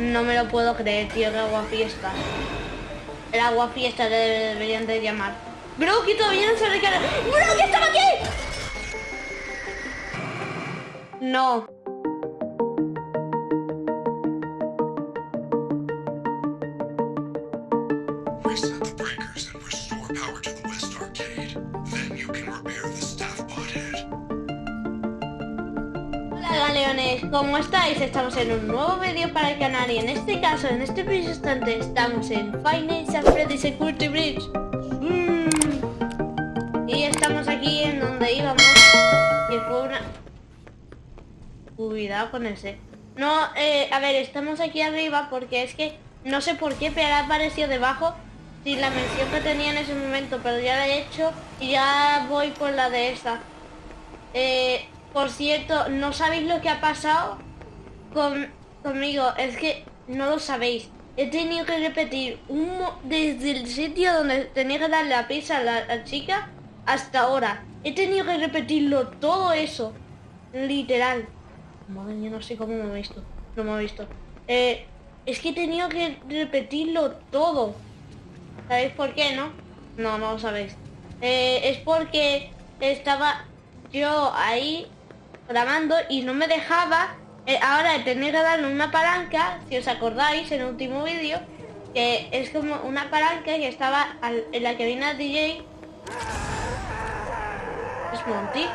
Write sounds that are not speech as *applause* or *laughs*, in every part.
No me lo puedo creer, tío, que agua fiesta. El agua fiesta le deberían de llamar. Bro, que todavía no se recarga. ¡Bro, que estaba aquí! No. ¿Cómo estáis? Estamos en un nuevo vídeo para el canal y en este caso, en este preciso instante, estamos en Financial Freddy Security Bridge. Mm. Y estamos aquí en donde íbamos, que fue una... Cuidado con ese. No, eh, a ver, estamos aquí arriba porque es que no sé por qué, pero ha aparecido debajo sin la mención que tenía en ese momento, pero ya la he hecho y ya voy por la de esta. Eh, por cierto, ¿no sabéis lo que ha pasado con, conmigo? Es que no lo sabéis. He tenido que repetir un, desde el sitio donde tenía que darle la pizza a la, chica hasta ahora. He tenido que repetirlo todo eso. Literal. Madre mía, no sé cómo me ha visto. No me ha visto. Eh, es que he tenido que repetirlo todo. ¿Sabéis por qué, no? No, no lo sabéis. Eh, es porque estaba yo ahí grabando y no me dejaba. eh, ahora tenía que darle una palanca, si os acordáis, en el último vídeo, que es como una palanca que estaba en la que viene el DJ. Es Monty.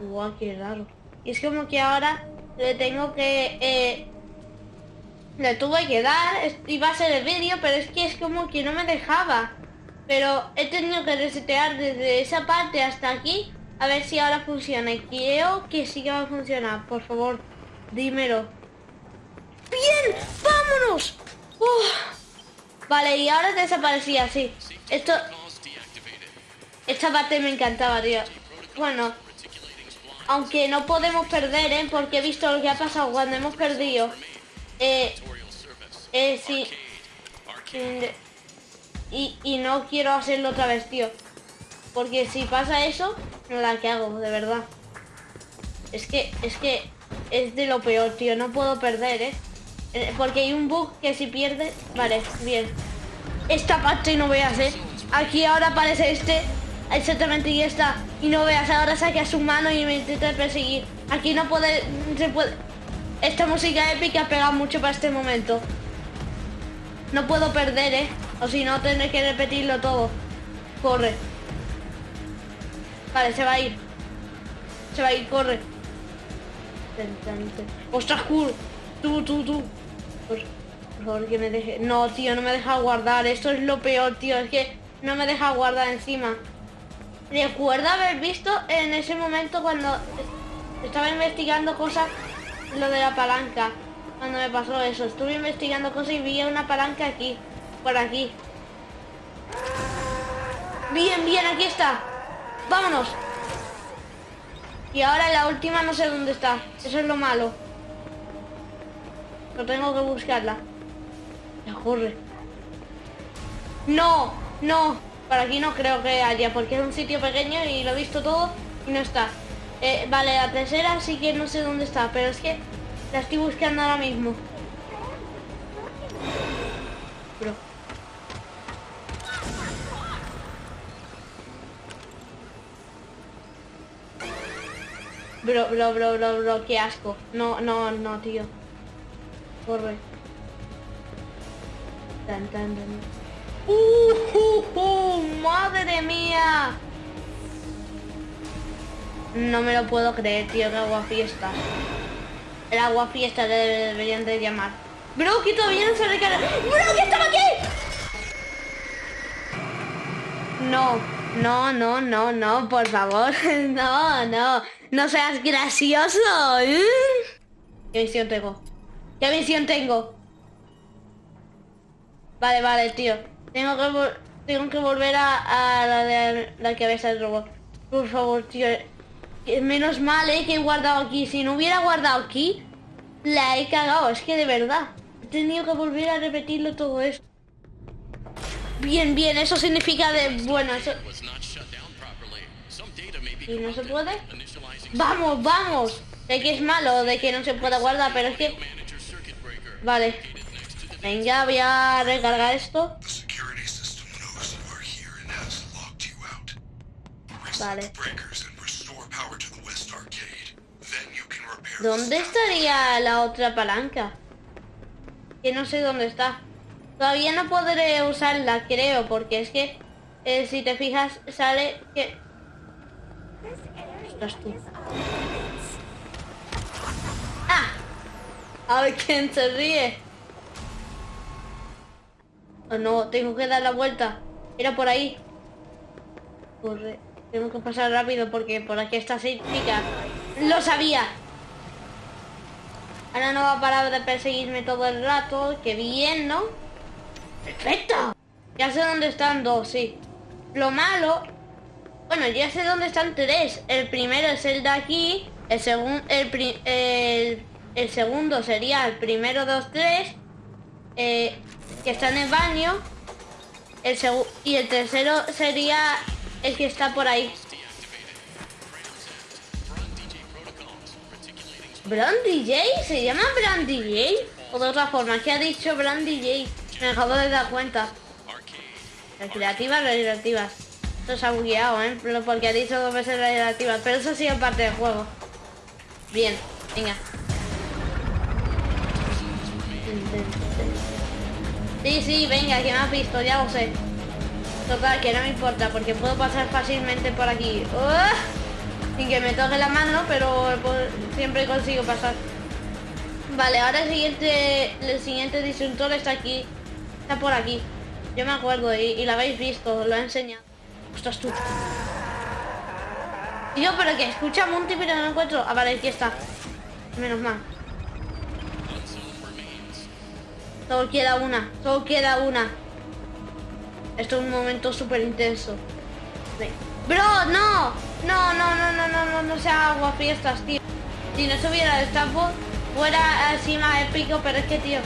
Guau, qué raro. Y es como que ahora le tengo que... eh, le tuve que dar, iba a ser el vídeo, pero es que es como que no me dejaba. Pero he tenido que resetear desde esa parte hasta aquí, a ver si ahora funciona. Y creo que sí que va a funcionar, por favor, dímelo. ¡Bien! ¡Vámonos! Uf. Vale, y ahora desaparecía, sí. Esto... Esta parte me encantaba, tío. Bueno, aunque no podemos perder, ¿eh? Porque he visto lo que ha pasado cuando hemos perdido. Eh, eh, sí. Y, y no quiero hacerlo otra vez, tío. Porque si pasa eso, no la que hago, de verdad. Es que, es que es de lo peor, tío. No puedo perder, ¿eh? Eh, Porque hay un bug que si pierde... Vale, bien. Esta parte no veas, ¿eh? Aquí ahora aparece este. Exactamente, y está. Y no veas, ahora saca su mano y me intenta perseguir. Aquí no puede... Se puede... Esta música épica pega mucho para este momento. No puedo perder, ¿eh? O si no, tendré que repetirlo todo. Corre. Vale, se va a ir. Se va a ir, corre. ¡Ostras, cool! Tú, tú, tú. Por, por favor, que me deje... No, tío, no me deja guardar. Esto es lo peor, tío. Es que no me deja guardar encima. Recuerdo haber visto en ese momento cuando estaba investigando cosas, lo de la palanca. Cuando me pasó eso, estuve investigando cosas y vi una palanca aquí, por aquí. Bien, bien, aquí está. Vámonos. Y ahora la última no sé dónde está. Eso es lo malo. Pero tengo que buscarla. Ya corre. No, no. Por aquí no creo que haya, porque es un sitio pequeño y lo he visto todo y no está. Eh, vale, la tercera sí que no sé dónde está, pero es que la estoy buscando ahora mismo. Bro. Bro, bro, bro, bro, bro, qué asco. No, no, no, tío. Corre. Tan, tan, tan. ¡Uh, uh, uh! ¡Madre mía! No me lo puedo creer, tío, que agua fiesta. El agua fiesta deberían de llamar. Bro, que todavía no se recarga. ¡Bro, que estaba aquí! No, no, no, no, no, por favor. *laughs* No, no. No seas gracioso. ¿eh? ¿Qué misión tengo? ¿Qué misión tengo? Vale, vale, tío. Tengo que, tengo que volver a, la la cabeza del robot. Por favor, tío. Menos mal, eh, que he guardado aquí. Si no hubiera guardado aquí, la he cagado. Es que de verdad. He tenido que volver a repetirlo todo eso. Bien, bien, eso significa de... Bueno, eso... ¿Y no se puede? ¡Vamos, vamos! Sé que es malo de que no se pueda guardar, pero es que... Vale. Venga, voy a recargar esto. Vale. ¿Dónde estaría la otra palanca? Que no sé dónde está. Todavía no podré usarla, creo, porque es que eh, si te fijas sale que... ¡Ah! A ver quién se ríe. Oh, no, tengo que dar la vuelta. Era por ahí. Corre. Tengo que pasar rápido porque por aquí está esa chica. Lo sabía. Ahora no va a parar de perseguirme todo el rato. Qué bien, ¿no? Perfecto. Ya sé dónde están dos, sí. Lo malo... Bueno, ya sé dónde están tres. El primero es el de aquí. El, segundo sería el primero de los tres. eh, que está en el baño. El y el tercero sería el que está por ahí. ¿Brand DJ? ¿Se llama Brand DJ? O de otra forma, ¿qué ha dicho Brand DJ? Me acabo de dar cuenta. Recreativas, recreativas. Se ha bugueado, ¿eh? Porque ha dicho dos veces recreativas. Pero eso ha sido parte del juego. Bien, venga. Sí, sí, venga, que me has visto, ya lo sé. Total, que no me importa, porque puedo pasar fácilmente por aquí. ¡Uah! Sin que me toque la mano, pero po- siempre consigo pasar. Vale, ahora el siguiente, el siguiente disyuntor está aquí. Está por aquí. Yo me acuerdo y, y lo habéis visto, lo he enseñado. Ostras tú. Tío, pero que escucha Monty pero no encuentro. Ah, vale, aquí está. Menos mal. Solo queda una, solo queda una. Esto es un momento súper intenso. Bro, no. No, no, no, no, no, no, no sea agua fiestas, tío. Si no subiera el Stafford, fuera más épico, pero es que, tío,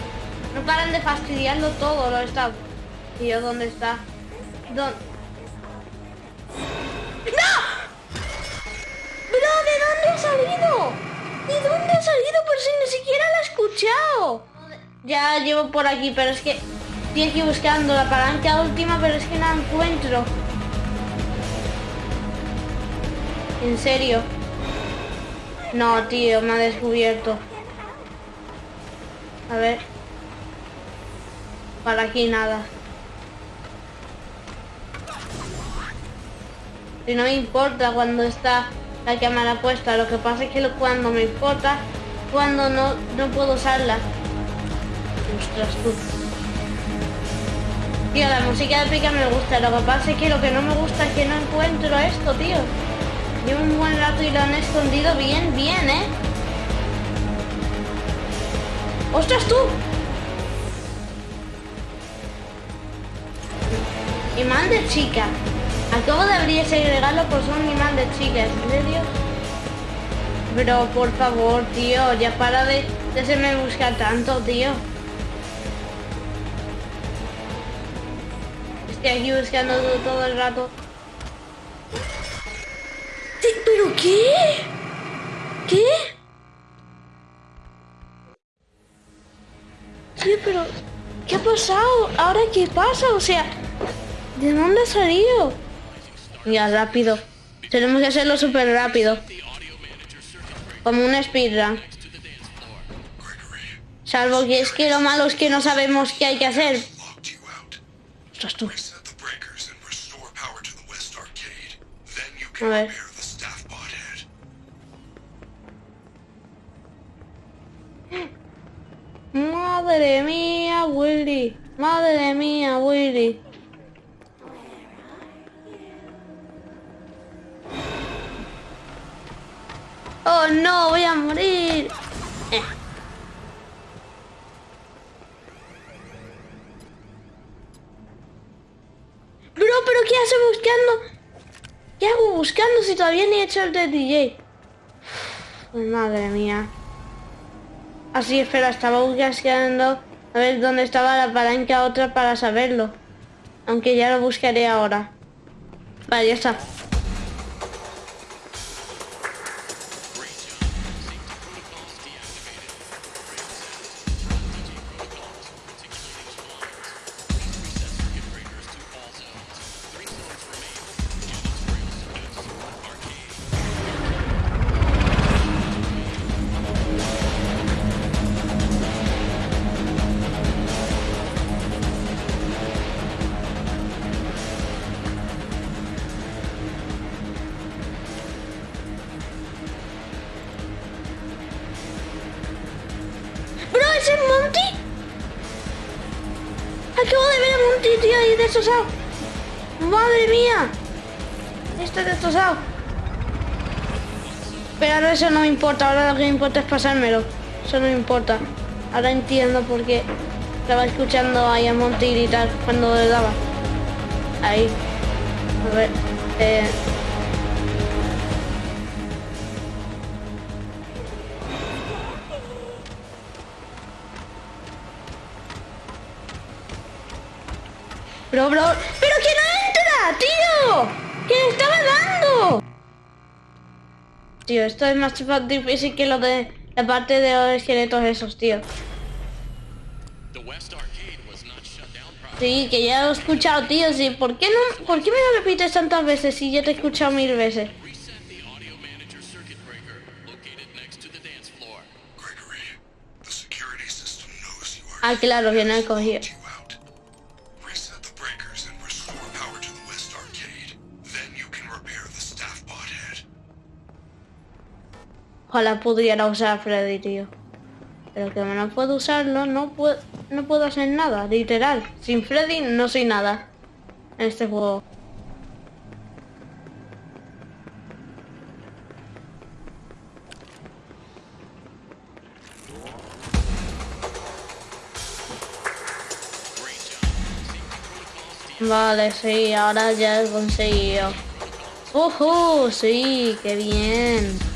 no paran de fastidiarlo todo, los Stafford. Tío, ¿dónde está? ¿Dónde? ¡No! ¡Bro, ¿de dónde ha salido? ¿De dónde ha salido? Pero si ni siquiera la he escuchado. Ya llevo por aquí, pero es que estoy buscando la palanca última, pero es que no la encuentro. En serio. No, tío, me ha descubierto. A ver. Para aquí nada. Y no me importa cuando está la cámara puesta. Lo que pasa es que cuando me importa, cuando no, no puedo usarla. Ostras, tú. Tío, la música de pica me gusta. Lo que pasa es que lo que no me gusta es que no encuentro esto, tío. Llevo un buen rato y lo han escondido bien, bien, ¿eh? ¡Ostras, tú! Imán de chica. Acabo de abrir ese regalo por ser un imán de chica, ¿en por favor, tío, ya para de, de hacerme buscar tanto, tío. Estoy aquí buscando todo, el rato. Sí, ¿Pero qué? ¿Qué? Tío, pero... ¿Qué ha pasado? ¿Ahora qué pasa? O sea... ¿De dónde ha salido? Ya, rápido. Tenemos que hacerlo súper rápido. Como un speedrun. Salvo que es que lo malo es que no sabemos qué hay que hacer. Ostras, tú. A ver. Madre mía, Willy. Madre mía, Willy. No, voy a morir. Eh. Bro, pero ¿qué hace buscando? ¿Qué hago buscando si todavía ni he hecho el de DJ? Madre mía. Así, espera, estaba buscando a ver dónde estaba la palanca otra para saberlo. Aunque ya lo buscaré ahora. Vale, ya está. Destrozado. Madre mía. Está destrozado. Pero ahora eso no me importa, ahora lo que me importa es pasármelo. Eso no importa. Ahora entiendo por qué estaba escuchando ahí a Monty gritar cuando le daba. Ahí. A ver. Eh. Bro, bro. ¡Pero que no entra, tío! ¡Que le estaba dando! Tío, esto es más difícil que lo de la parte de los esqueletos esos, tío. Sí, que ya lo he escuchado, tío. Sí, ¿por qué no? ¿Por qué me lo repites tantas veces si ya te he escuchado mil veces? Reset the audio manager circuit Ojalá pudiera usar Freddy, tío. Pero que no puedo usarlo, no puedo, no puedo hacer nada, literal. Sin Freddy no soy nada en este juego. Vale, sí, ahora ya he conseguido. ¡Ujú! Sí, qué bien.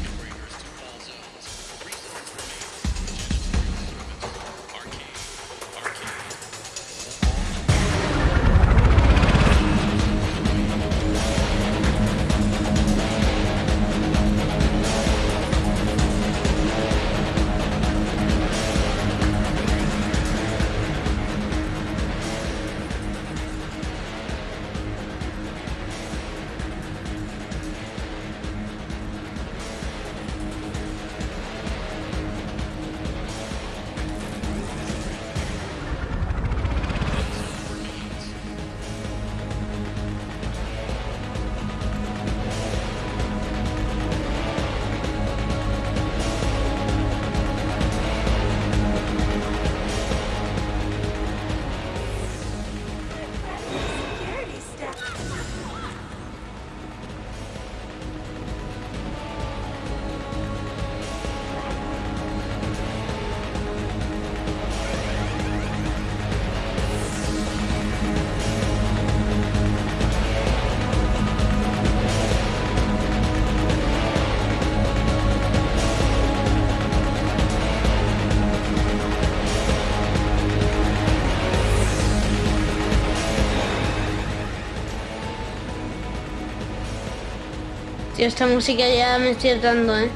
Tío, esta música ya me estoy hartando, ¿eh?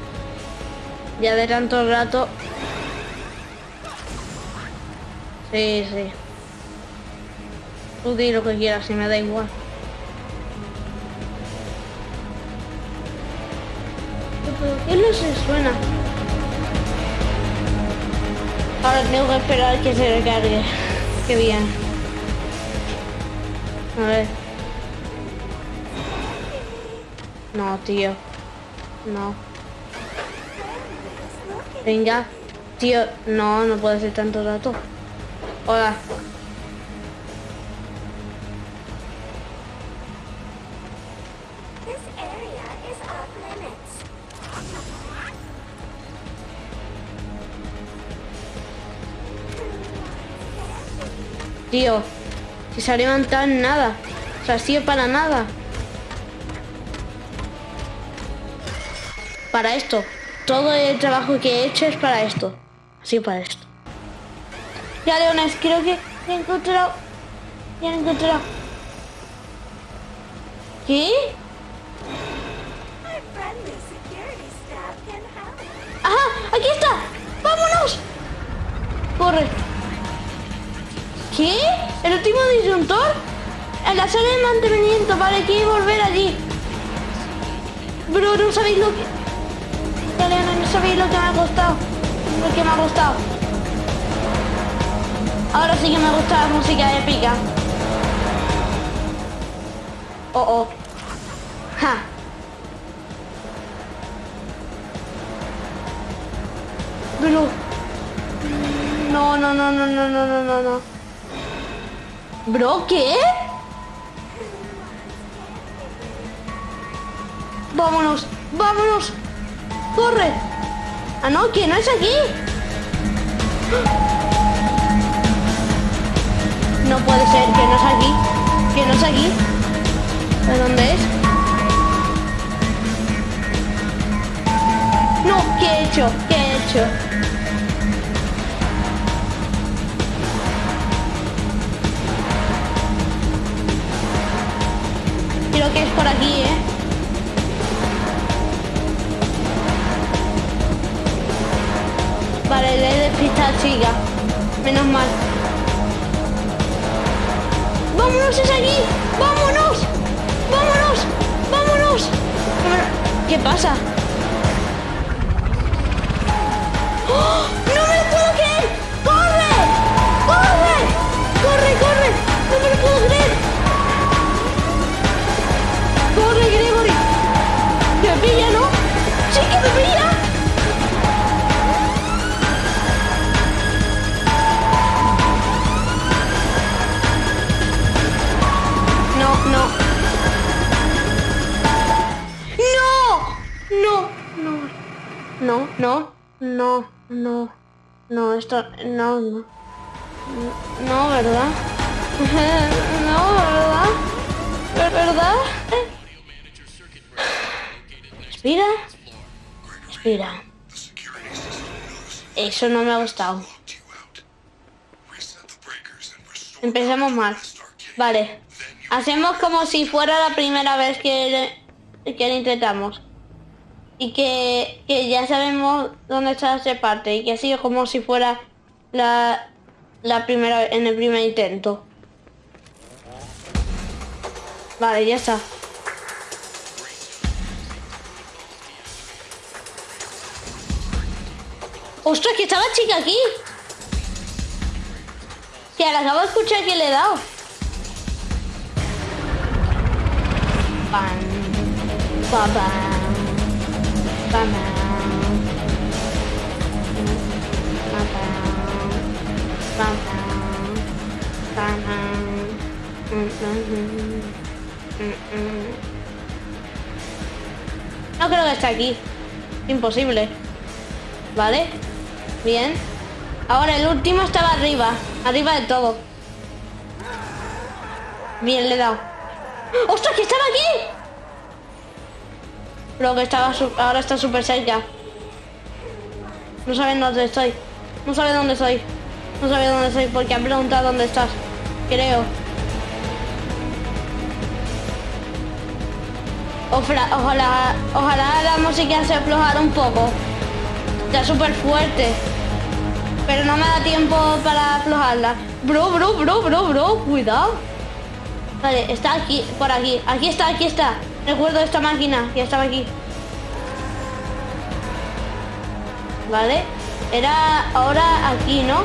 Ya de tanto rato. Sí, sí. Tú di lo que quieras, si me da igual. ¿Pero qué no se suena? Ahora tengo que esperar que se recargue. Qué bien. A ver. No, tío. No. Venga. Tío, no, no puede ser tanto rato. Hola. Tío. Si se ha levantado en nada. O sea, ha sido para nada. Para esto. Todo el trabajo que he hecho es para esto. Así para esto. Ya, Leones, creo que he encontrado. Ya he encontrado. ¿Qué? ¡Ajá! ¡Aquí está! ¡Vámonos! Corre. ¿Qué? ¿El último disyuntor? En la sala de mantenimiento, vale, hay que volver allí. Bro, no sabéis lo que... Leona, no sabéis lo que me ha costado. Lo que me ha costado. Ahora sí que me gusta la música épica. Oh, oh. Ja. Bro. No, no, no, no, no, no, no, no, no. Bro, ¿qué? Vámonos, vámonos. Corre. Ah, no, que no es aquí. No puede ser, que no es aquí. Que no es aquí. ¿De dónde es? No, ¿qué he hecho? ¿Qué he hecho? Creo que es por aquí, ¿eh? Chica. Menos mal. ¡Vámonos, es aquí! ¡Vámonos! ¡Vámonos! ¡Vámonos! ¿Qué pasa? ¡Oh! ¡No me lo puedo creer! ¡Corre! ¡Corre! ¡Corre, corre! ¡No me lo puedo creer! no, no, no, no, no, esto, no, no. No, ¿verdad? *laughs* no, ¿verdad? ¿Verdad? Respira. Respira. Eso no me ha gustado. Empecemos mal. Vale. Hacemos como si fuera la primera vez que, que intentamos. Y que, que ya sabemos dónde está esa parte. Y que sido como si fuera la, la primera en el primer intento. Vale, ya está. ¡Ostras, que estaba chica aquí! Que la acabo de escuchar que le he dado. Pam, pa, pam, No creo que esté aquí. Imposible. ¿Vale? Bien. Ahora el último estaba arriba. Arriba de todo. Bien, le he dado. ¡Ostras, que estaba aquí! Pero que estaba ahora está súper cerca. No saben dónde estoy. No sabe dónde estoy. No sabe dónde estoy porque han preguntado dónde estás. Creo. Ojalá, ojalá la música se aflojara un poco. Está súper fuerte. Pero no me da tiempo para aflojarla. Bro, bro, bro, bro, bro. Cuidado. Vale, está aquí, por aquí. Aquí está, aquí está. Recuerdo esta máquina que estaba aquí. Vale. Era ahora aquí, ¿no?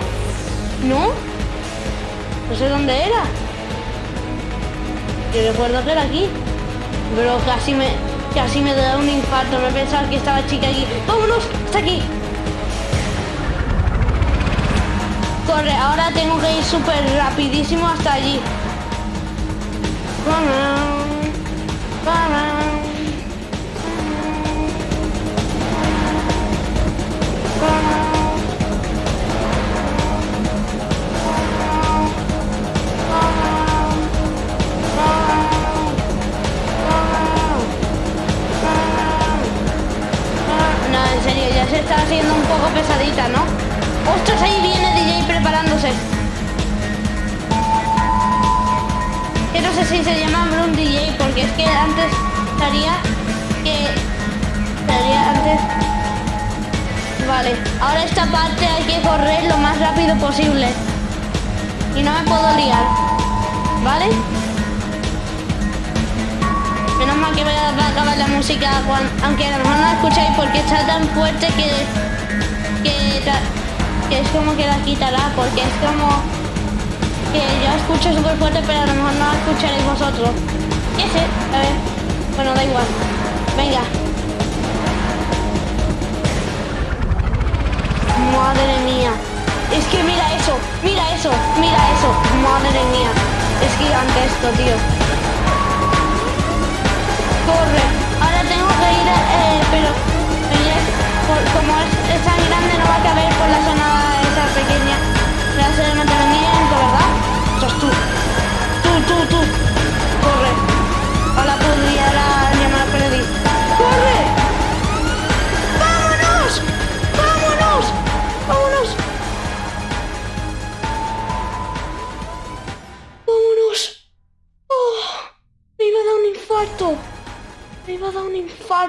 ¿No? No sé dónde era. Yo recuerdo que era aquí. Pero casi me, casi me da un infarto. Me pensaba que estaba chica aquí. ¡Vámonos! ¡Está aquí! Corre, ahora tengo que ir súper rapidísimo hasta allí. Está haciendo un poco pesadita, ¿no? ¡Ostras! Ahí viene sé si se llama Broom DJ, porque es que antes estaría que... Estaría antes... Vale, ahora esta parte hay que correr lo más rápido posible. Y no me puedo liar. ¿Vale? Menos mal que a va a acabar la música, aunque a lo mejor no la escucháis porque está tan fuerte que, que, que es como que la quitará, porque es como que yo escucho súper fuerte, pero a lo mejor no escucharéis vosotros. ¿Qué sé? A ver. Bueno, da igual. Venga. Madre mía. Es que mira eso, mira eso, mira eso. Madre mía. Es gigante esto, tío. Corre. Ahora tengo que ir, eh,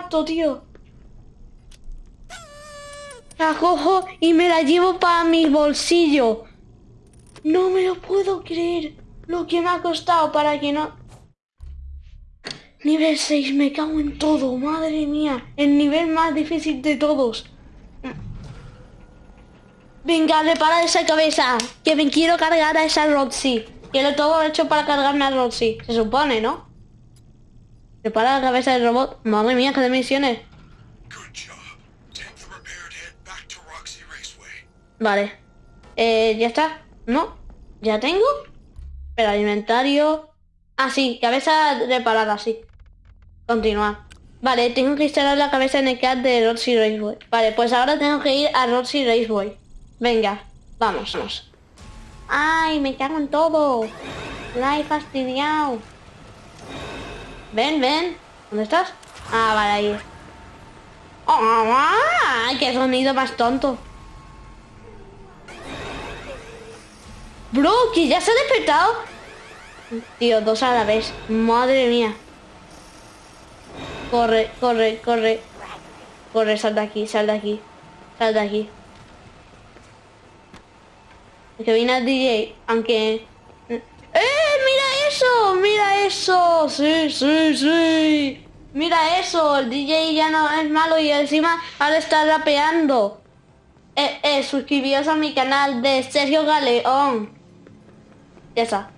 tío. La cojo y me la llevo para mi bolsillo. No me lo puedo creer. Lo que me ha costado para que no... Nivel 6, me cago en todo, madre mía. El nivel más difícil de todos. Venga, repara esa cabeza. Que me quiero cargar a esa Roxy. Quiero todo hecho para cargarme a Roxy. Se supone, ¿no? Repara la cabeza del robot. Madre mía, qué de misiones. Vale. Eh, ¿ya está? ¿No? ¿Ya tengo? Espera, inventario. Ah, sí, cabeza reparada, sí. Continuar. Vale, tengo que instalar la cabeza en el CAD de Roxy Raceway. Vale, pues ahora tengo que ir a Roxy Raceway. Venga, vamos, vamos. ¡Ay, me cago en todo! La he fastidiado. Ven, ven. ¿Dónde estás? Ah, vale, ahí. ¡Ah! ¡Qué sonido más tonto! Bro, que ya se ha despertado. Tío, dos a la vez. Madre mía. Corre, corre, corre. Corre, sal de aquí, sal de aquí. Sal de aquí. Que viene el DJ, aunque... ¡Eh! ¡Mira eso! ¡Mira eso! ¡Sí, sí, sí! ¡Mira eso! El DJ ya no es malo y encima ahora está rapeando. Eh, eh, suscribíos a mi canal de Sergio Galeón. Ya está.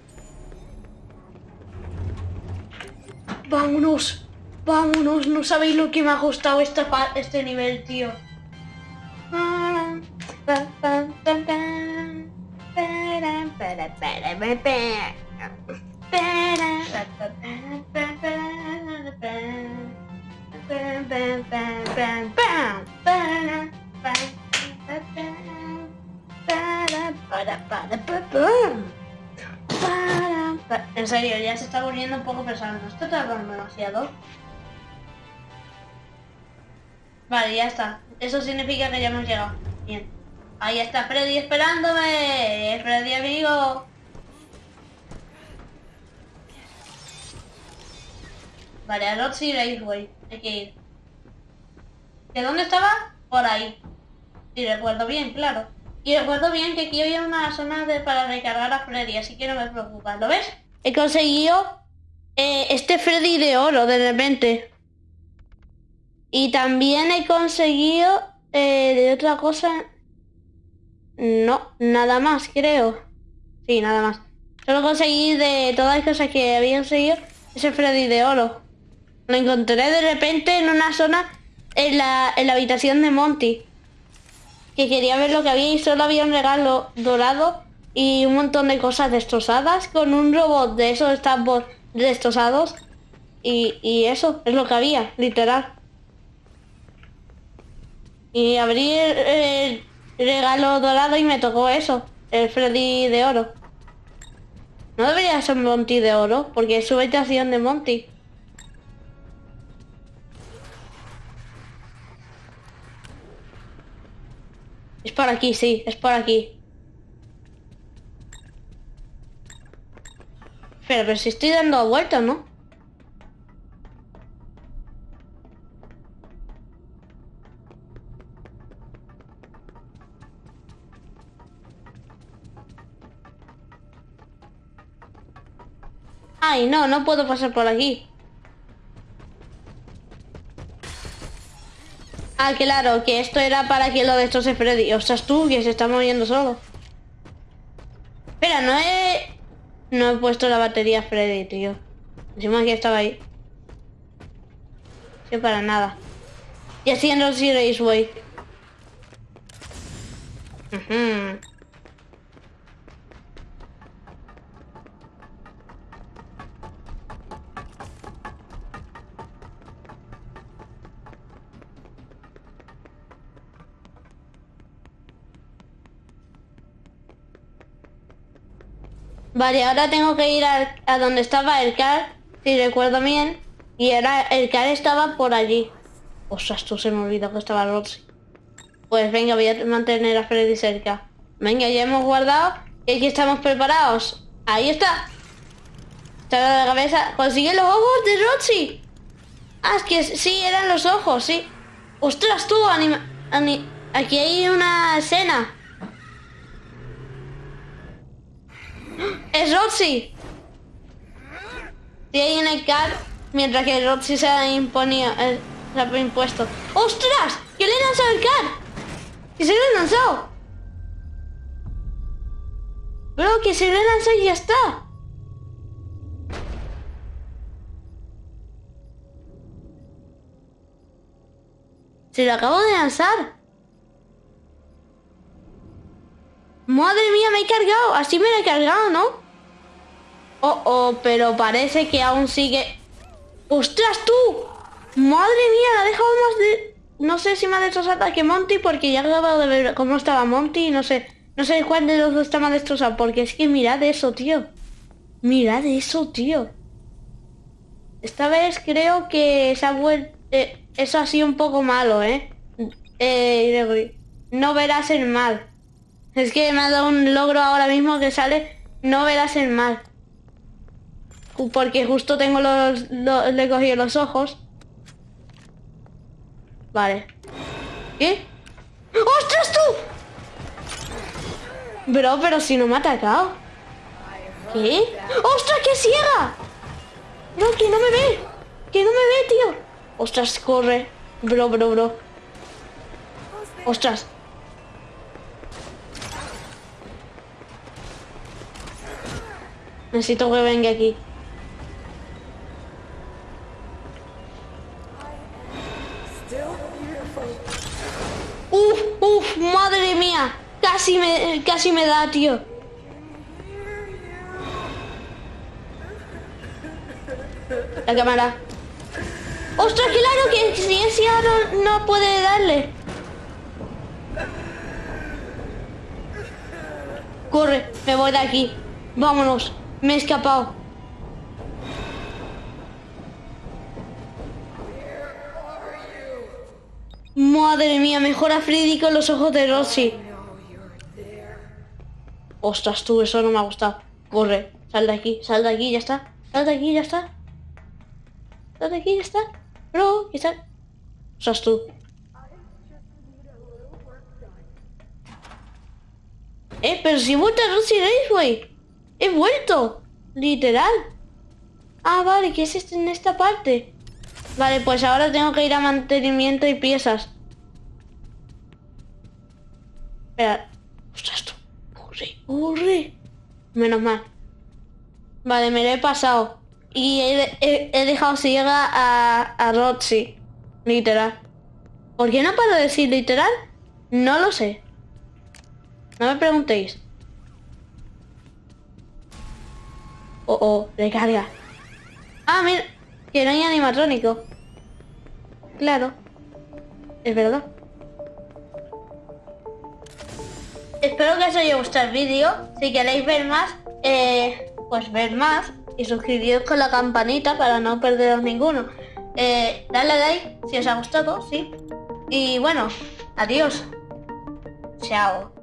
Vámonos. Vámonos. No sabéis lo que me ha costado esta este nivel, tío. En serio, ya se está volviendo un poco pesado. ¿No está tardando demasiado? Vale, ya está. Eso significa que ya hemos llegado. Bien. Ahí está Freddy esperándome. Freddy amigo. Vale, a Roxy Raceway. Hay que ir. ¿De dónde estaba? Por ahí. Si recuerdo bien, claro. Y recuerdo bien que aquí había una zona de- para recargar a Freddy, así que no me preocupa. ¿Lo ves? He conseguido eh, este Freddy de oro de repente. Y también he conseguido eh, de otra cosa. No, nada más, creo. Sí, nada más. Solo conseguí de todas las cosas que había conseguido ese Freddy de oro. Lo encontré de repente en una zona en la, en la habitación de Monty. Que quería ver lo que había y solo había un regalo dorado y un montón de cosas destrozadas con un robot de esos estampos destrozados. Y, y eso es lo que había, literal. Y abrí el, el regalo dorado y me tocó eso, el Freddy de oro. No debería ser Monty de oro, porque es su habitación de Monty. Es por aquí, sí, es por aquí. Pero, pero si estoy dando vueltas, ¿no? Ay, no, no puedo pasar por aquí. Ah, claro, que esto era para que lo destroce Freddy. Ostras tú, que se está moviendo solo. Espera, no he... No he puesto la batería Freddy, tío. Encima que estaba ahí. Sí, para nada. Y haciendo el Raceway. Ujú. Vale, ahora tengo que ir a, donde estaba el car, si recuerdo bien. Y era el car estaba por allí. Ostras, tú se me olvidó que estaba Roxy. Pues venga, voy a mantener a Freddy cerca. Venga, ya hemos guardado. Y aquí estamos preparados. Ahí está. Está la cabeza. Consigue los ojos de Roxy. Ah, es que sí, eran los ojos, sí. Ostras, tú, anima... ani- Aquí hay una escena. Es Roxy. Sí, ahí en el car, mientras que Roxy se ha imponía, eh, se ha impuesto. ¡Ostras! ¡Que le he lanzado el car! ¡Que se lo he lanzado! Bro, que se lo he lanzado y ya está. Se lo acabo de lanzar. Madre mía, me he cargado. Así me lo he cargado, ¿no? Oh, oh, pero parece que aún sigue... ¡Ostras, tú! Madre mía, la ha dejado más de... No sé si me ha destrozado que Monty porque ya he acabado de ver cómo estaba Monty y no sé... No sé cuál de los dos está más destrozado porque es que mirad eso, tío. Mirad eso, tío. Esta vez creo que se ha vuelto... eso ha sido un poco malo, ¿eh? Eh, no verás el mal. Es que me ha dado un logro ahora mismo que sale, no verás el mal. Porque justo tengo los, le he cogido los ojos. Vale. ¿Qué? ¡Ostras tú! Bro, pero si no me ha atacado. ¿Qué? ¡Ostras, que ciega! Bro, que no me ve. Que no me ve, tío. Ostras, corre. Bro, bro, bro. Ostras. Necesito que venga aquí. Uf, uf, madre mía. Casi me, casi me da, tío. La cámara. ¡Ostras, claro que si es ciego no, no puede darle! Corre, me voy de aquí. Vámonos, me he escapado. Madre mía, mejor a Freddy con los ojos de Rosy. Ostras, tú, eso no me ha gustado. Corre, sal de aquí, sal de aquí, ya está. Sal de aquí, ya está. Sal de aquí, ya está. Bro, ¿qué tal? Ostras, tú. Eh, pero si he vuelto a Rosy Raceway. He vuelto. Literal. Ah, vale, que es este en esta parte. Vale, pues ahora tengo que ir a mantenimiento y piezas. Espera. Ostras, tú. Corre, corre. Menos mal. Vale, me lo he pasado. Y he, he- he dejado ciega a, a Roxy. Literal. ¿Por qué no de decir literal? No lo sé. No me preguntéis. Oh, oh, recarga. Ah, mira, que no hay animatrónico. Claro. Es verdad. Espero que os haya gustado el vídeo. Si queréis ver más, eh, pues ver más. Y suscribiros con la campanita para no perderos ninguno. Eh, dale like si os ha gustado, sí. Y bueno, adiós. Chao.